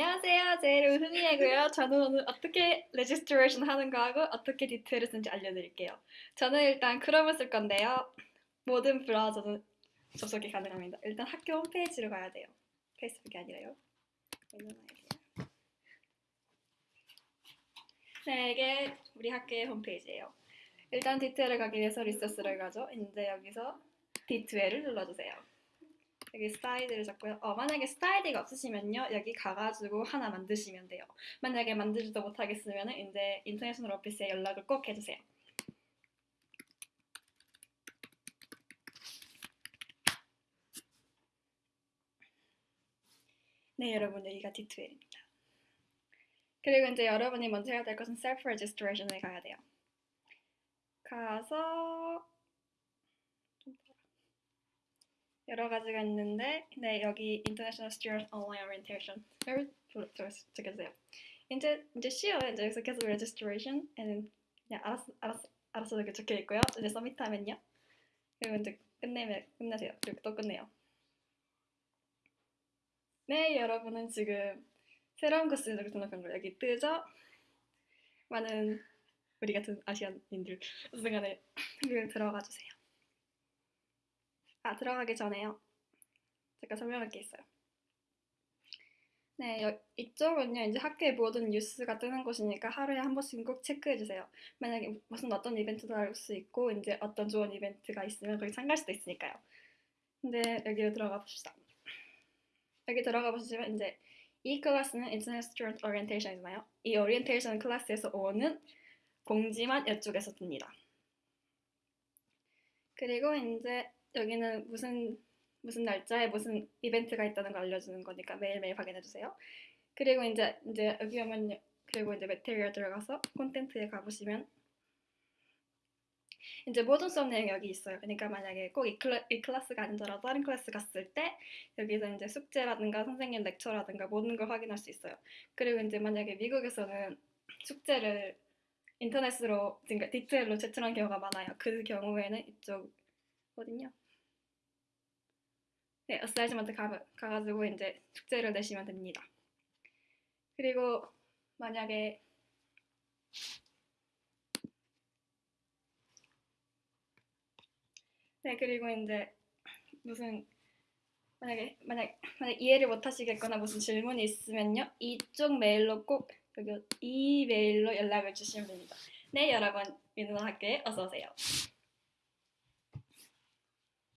안녕하세요. 제 이름 은희이고요. 저는 오늘 어떻게 registration 하는 거 하고 어떻게 D2L을 쓰는지 알려드릴게요. 저는 일단 크롬을 쓸 건데요. 모든 브라우저도 접속이 가능합니다. 일단 학교 홈페이지로 가야 돼요. 페이스북이 아니라요. 네, 이게 우리 학교의 홈페이지예요. 일단 D2L을 가기 위해서 resource를 가죠. 이제 여기서 D2L을 눌러주세요. 여기 스타일을 잡고요. 어, 만약에 스타일이가 없으시면요. 여기 가가지고 하나 만드시면 돼요. 만약에 만들지도 못하겠으면 이제 인터내셔널 오피스에 연락을 꼭 해주세요. 네, 여러분 여기가 D2L입니다. 그리고 이제 여러분이 먼저 해야 될 것은 self registration에 가야 돼요. 가서 여러 가지가 있는데 네 여기 International Student Online Orientation을 적여주세요. 이제 이제 쉬워요. 이제 여기서 계속 registration and 그냥 알았어 알았어 알았어 이렇게 적혀 있고요. 이제 서밋하면요. 그리고 이제 끝내면 끝내세요. 그리고 또 끝내요. 네 여러분은 지금 새로운 코스를 등록한 거 여기 뜨죠? 많은 우리 같은 아시안인들 순간에 들어가 주세요. 아, 들어가기 전에요. 제가 설명할 게 있어요. 네, 여, 이쪽은요, 이제 학교의 모든 뉴스가 뜨는 곳이니까 하루에 한 번씩 꼭 체크해주세요. 만약에 무슨 어떤 이벤트도 알수 있고, 이제 어떤 좋은 이벤트가 있으면 거기 참가할 수도 있으니까요. 근데 여기로 들어가 봅시다. 여기 들어가 보시면 이제 이 클래스는 Internet Student Orientation이잖아요. 이 Orientation 클래스에서 오는 공지만 이쪽에서 뜹니다. 그리고 이제 여기는 무슨 무슨 날짜에 무슨 이벤트가 있다는 걸 알려주는 거니까 매일매일 확인해 주세요. 그리고 이제 이제 여기 오면 그리고 이제 material 들어가서 콘텐츠에 가보시면 이제 모든 수업 내용이 여기 있어요. 그러니까 만약에 꼭 이 클래, 이 클래스가 아니더라도 다른 클래스 갔을 때 여기서 이제 숙제라든가 선생님 lecture라든가 모든 걸 확인할 수 있어요. 그리고 이제 만약에 미국에서는 숙제를 인터넷으로 그러니까 디지털로 제출한 경우가 많아요. 그 경우에는 이쪽 어딨냐? 네, assignment 가, 가가지고 이제 숙제를 내시면 됩니다. 그리고 만약에 네, 그리고 이제 무슨 만약에 만약 만약 이해를 못 하시겠거나 무슨 질문이 있으면요 이쪽 메일로 꼭 여기 이 메일로 연락을 주시면 됩니다. 네, 여러분 민우학교에 어서 오세요.